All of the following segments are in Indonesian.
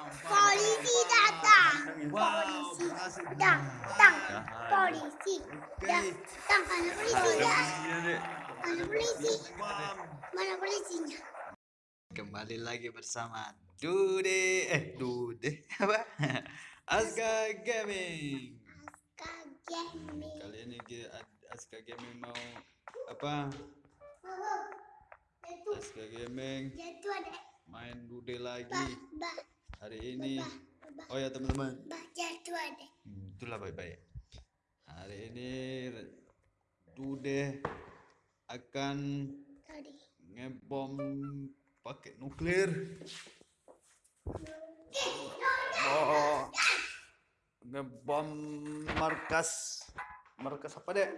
Polisi datang. Polisi datang. Polisi datang. Mana polisinya? Mana polisi? Mana polisinya? Kembali lagi bersama Dude eh Dude apa? Aska Gaming. Kaget. Kali ini Aska Gaming mau apa? Aska Gaming main Dude lagi hari ini. Oh ya teman-teman. ada. Hmm, itulah baik-baik. Hari ini Dude akan ngebom pakai nuklir. Oh, ngebom markas markas apa deh?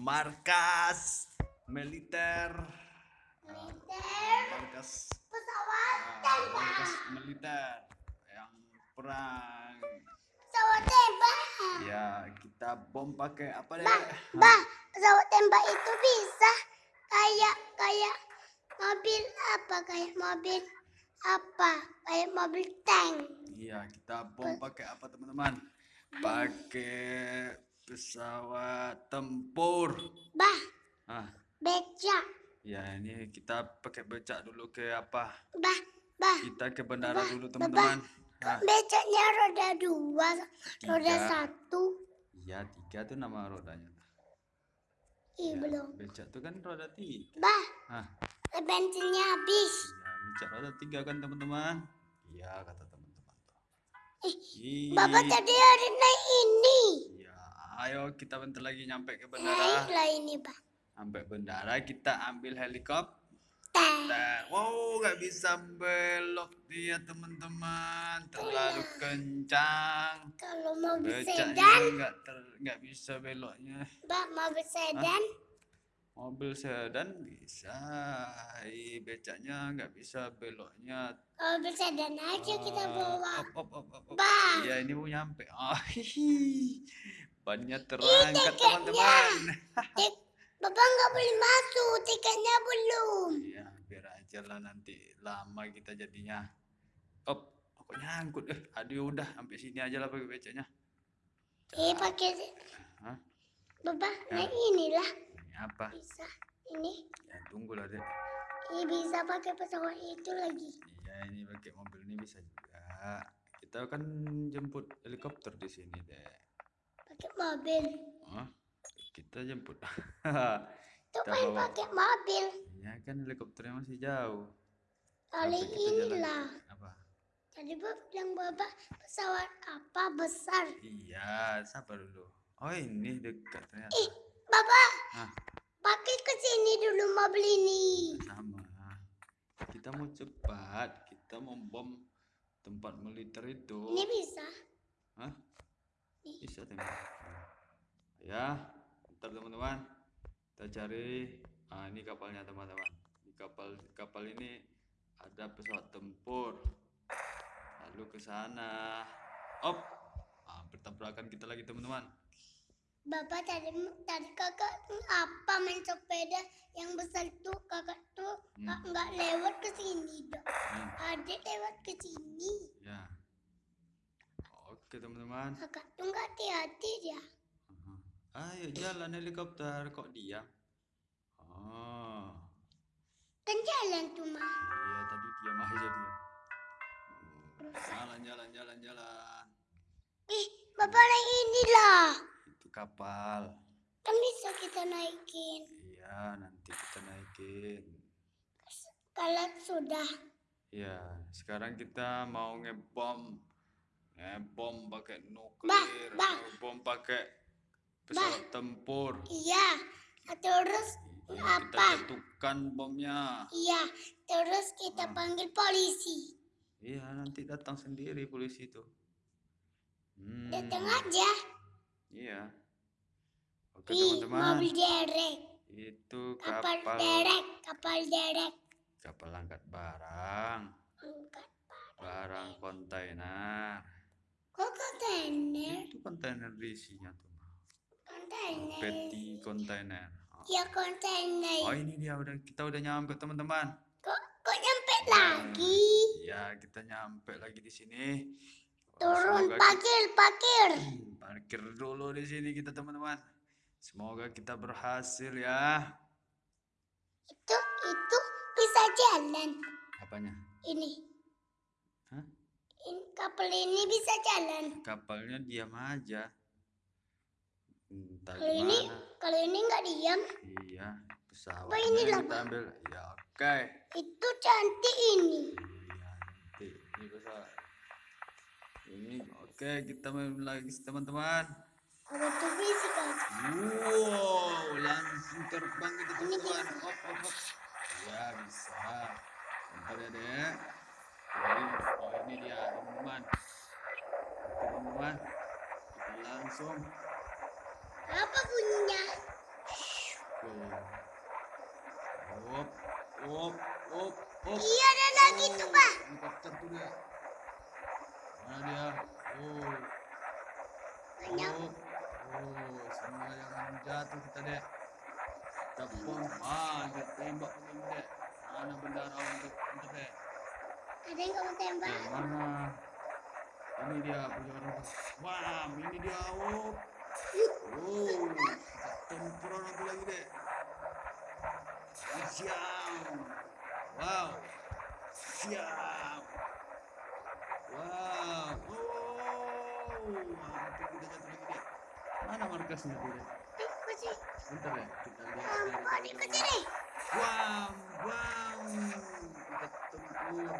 Markas militer. Militer. markas Pesawat ah, tembak. markas militer yang perang. Pesawat tembak. Ya, kita bom pakai apa deh? Bah, bah, pesawat tembak itu bisa kayak kayak mobil apa kayak mobil apa kayak mobil tank. Iya, kita bom pakai apa teman-teman? Pakai pesawat tempur. Bah, Ah, becak. Ya ini kita pakai becak dulu ke apa? Bah, bah. Kita ke bandara Bah, dulu teman-teman. Ah, Becaknya roda dua, roda Tiga. satu. iya tiga tuh nama rodanya. Ih, Ya, belum. Becak tuh kan roda tiga. Bah, Ah, bensinnya habis. ya becak roda tiga kan teman-teman? Iya kata teman-teman. Ih, Ih, Bapak tadi ada naik ini. Ya, ayo kita bentar lagi nyampe ke bandara. lah ini, Pak. Sampai bandara kita ambil helikopter. Nah, wow, nggak bisa belok dia teman-teman, terlalu kencang. Kalau Becaknya sedan, nggak ter, nggak bisa beloknya. Pak, mobil sedan. Mobil sedan bisa, Ih, becaknya nggak bisa beloknya. Mobil sedan aja kita Ah, bawa. Op, op, op, op, op. Bah. Iya, ini mau nyampe. Ah, hihi. Bannya terangkat teman-teman. Bapak nggak boleh masuk, tiketnya belum. Iya, biar aja lah nanti lama kita jadinya. Op, kok nyangkut? Eh, aduh udah sampai sini aja lah pakai becaknya. Eh, pakai Hah? Bapak Ya. naik inilah Ini apa? bisa. Ini, Ya tunggu lah dek. ini bisa pakai pesawat itu lagi. Iya ini pakai mobil ini bisa juga. Kita kan jemput helikopter di sini dek. Pakai mobil. Hah? Kita jemput. Kita bawa. pakai mobil. ya kan helikopternya masih jauh. Kali inilah. Apa? Tadi Bapak bilang Bapak pesawat apa besar. Iya, sabar dulu. Oh ini dekat ternyata. Ih, Bapak, Hah? pakai ke sini dulu mobil ini. sama kita mau cepat kita mau bom tempat militer itu Ini bisa. Hah? Bisa tembak ya ntar teman-teman. Kita cari ah ini kapalnya teman-teman. Di kapal kapal ini ada pesawat tempur. Lalu ke sana. Op! Ah, bertabrakan kita lagi teman-teman. Bapak tadi tadi kakak apa main sepeda? Yang besar tuh kakak tuh Hmm. nggak nggak lewat ke sini dong. Hmm, Adik lewat ke sini. ya. Oke teman-teman. Kakak tuh nggak hati-hati dia. Ayo jalan helikopter kok diam? Oh, Kan jalan tuh mah. iya tadi diam aja dia. Jalan jalan jalan jalan. Ih, bapak naik inilah. Itu kapal. Kan bisa kita naikin. Iya nanti kita naikin. Kalau sudah. Iya sekarang kita mau ngebom ngebom pakai nuklir, bah. ngebom pakai pesawat tempur. Iya. Terus Iya, kita Apa? jatuhkan bomnya. iya. Terus kita Ah. panggil polisi. Iya, nanti datang sendiri polisi itu. Hmm, Datang aja. Iya. Oke, teman-teman. mobil derek. Itu Kapal kapal derek. Kapal derek. kapal angkat barang, Angkat barang kontainer. Kok kontainer? Itu kontainer isinya tuh. Kontainer. Peti kontainer. Oh. Ya kontainer. Oh, ini dia udah kita udah nyampe, teman-teman. Kok kok nyampe lagi? Ya, kita nyampe lagi di sini. Wah, Turun semoga parkir, parkir. kita- parkir dulu di sini kita teman-teman. Semoga kita berhasil ya. Itu itu bisa jalan. Apanya? Ini. Hah? Ini kapal ini bisa jalan. Kapalnya diam aja. Entah Kalau ini gimana. kalau ini nggak diam, Iya, pesawat. Apa ini lah, kita ambil. Ya, oke. itu cantik ini. Iya, nanti ini pesawat. Ini oke, kita main lagi teman-teman. Kalau itu bisa kan. Wow, langsung terbang Ini teman-teman. Hop, hop, hop. Ya, bisa. Bentar ya. Ini, oh ini dia, teman-teman. Teman-teman. Langsung Apa bunyinya? Tuh. Hop, hop, hop, hop. Iya ada lagi tuh pak. Helikopter tuh dia. Mana dia? Oh, Banyak. hop. Oh, semua yang jatuh kita dek. Kita bom, kita tembak begini dek. Mana bendera untuk untuk dek? Ada yang kamu tembak. Mana? Ini dia punya orang. Wah, ini dia. Oh, oh, kita tempur orang tuh lagi dek. Siap. Wow. Siap. Wow. Oh. Hampir kita jatuh lagi dek. Mana markasnya tuh? Eh, masih. Bentar ya, kita lihat. Wow, wow. Kita tempur.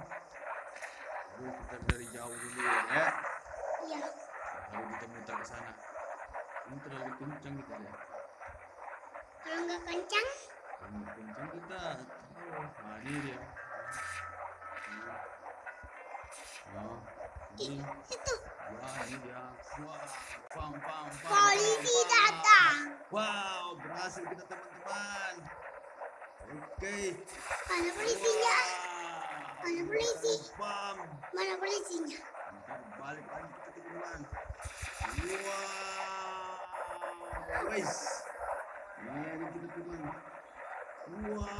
Aduh, kita dari jauh dulu ya. Iya. Lalu kita muter ke sana. Ini terlalu kencang kita ya. Kalau nggak kencang, Terlalu kencang kita. Oh, ini dia. Oh, ini. itu Wah, ini dia. Wah, pam, pam, pam. polisi datang. Wow, berhasil kita teman-teman. Oke. Mana polisinya? Mana polisi? Pam. Mana polisinya? Balik lagi kita teman-teman. Guys. Ini kita teman. Wah.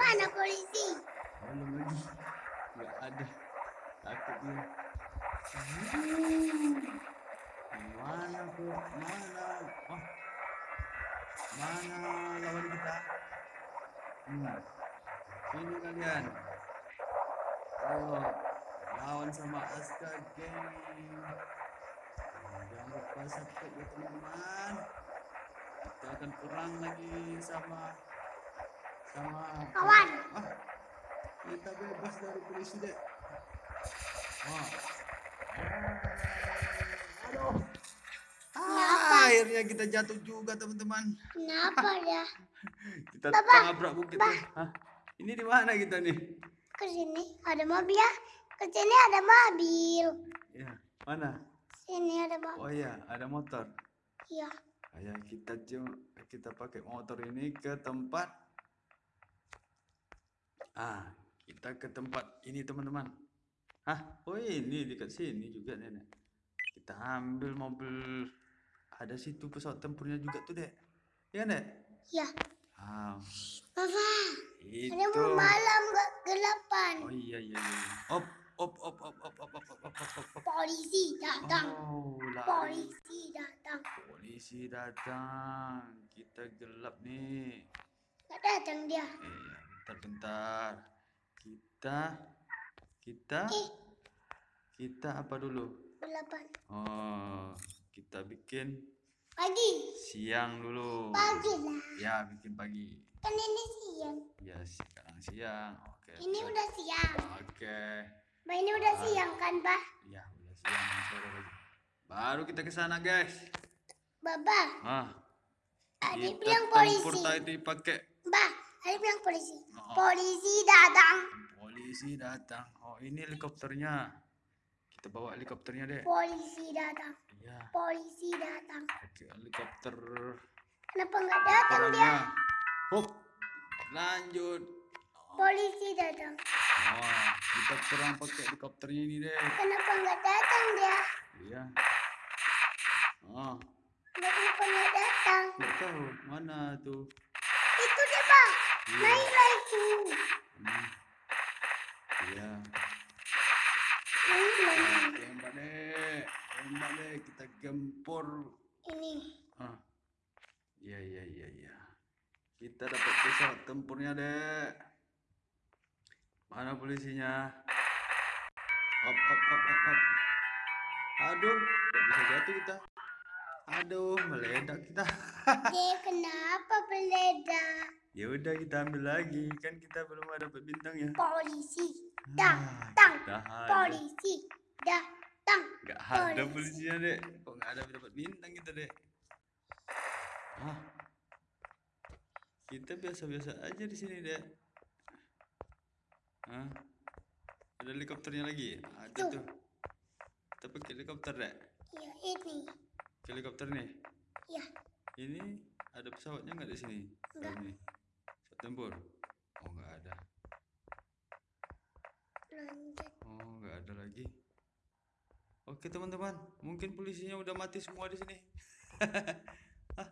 Mana polisi? Belum lagi. Gak ada. Takut dia. Mana kok? Mana? Oh. Mana lawan kita? Hmm. Sini kalian. Oh, lawan sama Aska Gang. Lupa subscribe ya teman-teman. Kita akan perang lagi sama sama Kawan. Ah, kita bebas dari polisi dek. Wah. Aduh. Ah, akhirnya kita jatuh juga teman-teman. Kenapa ya? Kita Bapak, tabrak bukit. Hah? Ini di mana kita nih? Ke sini ada mobil ya. Ke sini ada mobil. Ya, mana? Sini ada. Oh iya, ada motor. Iya. Ayo kita kita pakai motor ini ke tempat Ah, kita ke tempat ini teman-teman. Hah? Oh ini dekat sini juga nenek. Kita ambil mobil. Ada situ pesawat tempurnya juga tuh dek. Ya nek? Iya. Ah, Bapak, itu. ada malam gelapan. Oh iya iya iya. Op Polisi datang. Kita gelap nih. Gak datang dia. Iya, bentar-bentar. Kita kita Eh, kita apa dulu? gelapan. Oh, kita bikin Pagi. siang dulu. Pagi lah. Ya, bikin pagi. Kan ini siang. Ya, sekarang siang. Oke. Ini oke. udah siang. Oke. Bah, ini udah Ah. siang kan, Bah? Ya, udah siang. Baru kita ke sana, guys. Baba, Ah, ada kita bilang polisi. tadi pakai Bah, ada bilang polisi. Oh. Polisi datang. polisi datang. Oh, ini helikopternya. Kita bawa helikopternya deh. Polisi datang. Ya, Polisi datang. pakai helikopter. Kenapa nggak datang dia? Hop. Lanjut. Polisi datang. Oh, kita perang pakai helikopternya ini deh. Kenapa nggak datang dia? Iya. Oh, dia datang. Nggak tahu. Mana tuh? Itu dia bang. Iya. Naik Ya. tuh. Iya. iya. Naik yang Tembak deh. Tembak deh. Kita gempur. Ini. Ah. Iya iya iya ya. Kita dapat pesawat tempurnya deh. Mana polisinya? Op op op op op. Aduh, tak bisa jatuh kita. Aduh, meledak kita. Dek, kenapa meledak? Ya udah kita ambil lagi, kan kita belum ada dapat bintang ya. Polisi Ah, datang. ada. Polisi datang. Nggak ada polisi. polisinya, Dek. Kok nggak ada dapat bintang kita, Dek? Ah. Kita biasa-biasa aja di sini, Dek. Hah? Ada helikopternya lagi? Ada Tuh. tuh. Kita pakai helikopter, Dek. Ya, ini. Helikopter nih. Ya, Ini ada pesawatnya nggak di sini? Nggak. Ini. Pesawat tempur. Oh, nggak ada. Oh, nggak ada lagi. Oke, teman-teman. Mungkin polisinya udah mati semua di sini. Hah?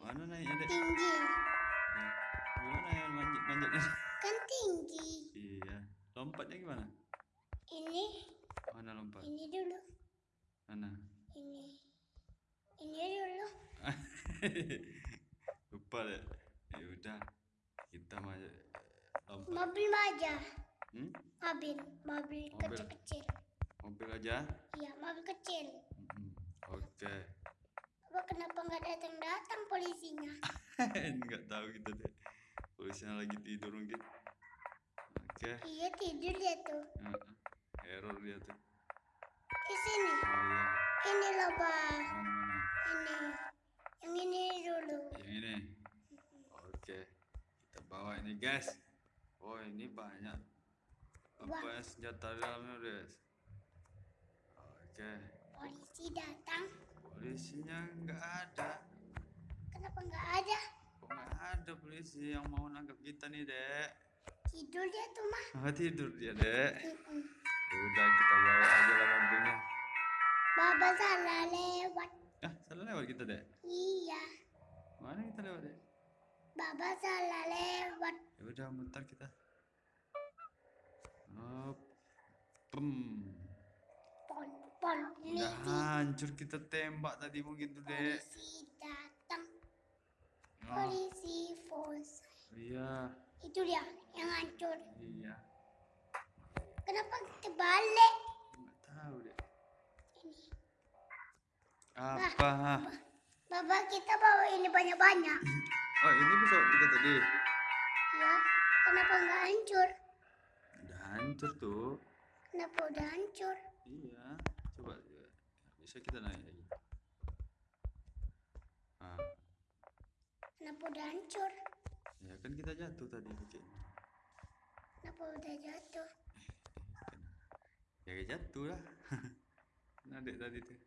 Mana naiknya, Dek? Tinggi. Nah, gimana ya manjat manjatnya? Kan tinggi. iya. Lompatnya gimana? Ini, Mana lompat? ini dulu. Mana? Ini. Ini dulu. Lupa deh. Ya udah. Kita maju lompat. Mobil aja. Hmm? Mobil, mobil Mobil. kecil-kecil. Mobil aja. Iya, mobil kecil. Mm-mm. Oke. Apa kenapa nggak datang-datang polisinya? Nggak tahu kita deh. Polisinya lagi tidur mungkin. Oke. Iya tidur dia tuh. Error dia tuh. Di sini. Oh iya. Ini loh, mana? Ini. Yang ini dulu. Yang ini. Oke. Kita bawa ini, guys. Oh, ini banyak. Apa yang senjata dalamnya, guys? Oke. Polisi datang. Polisinya nggak ada. Kenapa nggak ada? Kok nggak ada polisi yang mau nangkap kita nih, Dek? Tidur dia tuh, mah. Ah, tidur dia, Dek. Ya udah kita bawa aja lah mobilnya. Baba salah lewat. Ah, salah lewat kita, Dek. Mana kita lewat, Dek? Baba salah lewat. Ya udah mutar kita. Hop. Pem. Pol, pol, Udah hancur kita tembak tadi mungkin tuh, Dek. Polisi datang. Oh, Polisi force. iya, Itu dia yang hancur. iya. Kenapa kita balik? Nggak tahu, Dek. Ini. Apa? Baba kita bawa ini banyak-banyak. Oh, ini pesawat kita tadi. Ya, kenapa nggak hancur? Udah hancur tuh. Kenapa udah hancur? Iya, coba ya. bisa kita naik lagi. Ah, Kenapa udah hancur? ya kan kita jatuh tadi ini. Kenapa udah jatuh? Ya jatuh lah. Nah, dek tadi tuh.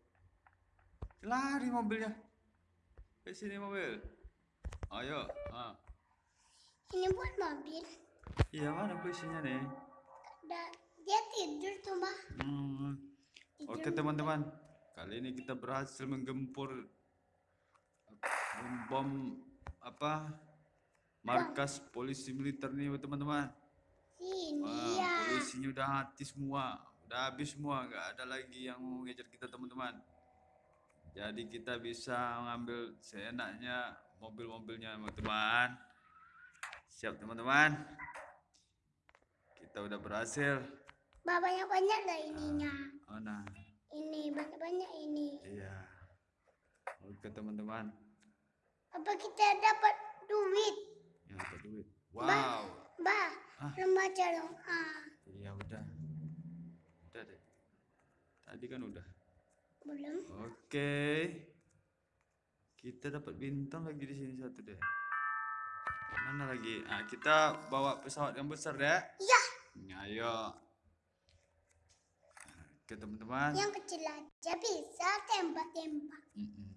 Lari mobilnya. Ke sini mobil. Ayo. Ah. Ini buat mobil. Iya mana posisinya nih? Da- dia tidur tuh, Mbak. Hmm. Oke teman-teman, kali ini kita berhasil menggempur bom, apa markas polisi militer nih teman-teman. Sini Wah, ya. polisinya udah mati semua, udah habis semua, nggak ada lagi yang mau ngejar kita teman-teman. Jadi kita bisa mengambil seenaknya mobil-mobilnya teman-teman. Siap teman-teman. Kita udah berhasil. Banyak-banyak lah ininya. Oh nah. Ini banyak-banyak ini. Iya. Oke teman-teman. Apa kita dapat duit? Ya dapat duit. Wow. Mbak, Ah. remaja dong. Ah, Iya udah. Udah deh. Tadi kan udah. Belum. Oke. Kita dapat bintang lagi di sini satu deh. Mana lagi? Ah, kita bawa pesawat yang besar deh. Ya, Ayo. Oke teman-teman. yang kecil aja bisa tembak-tembak. Mm-mm.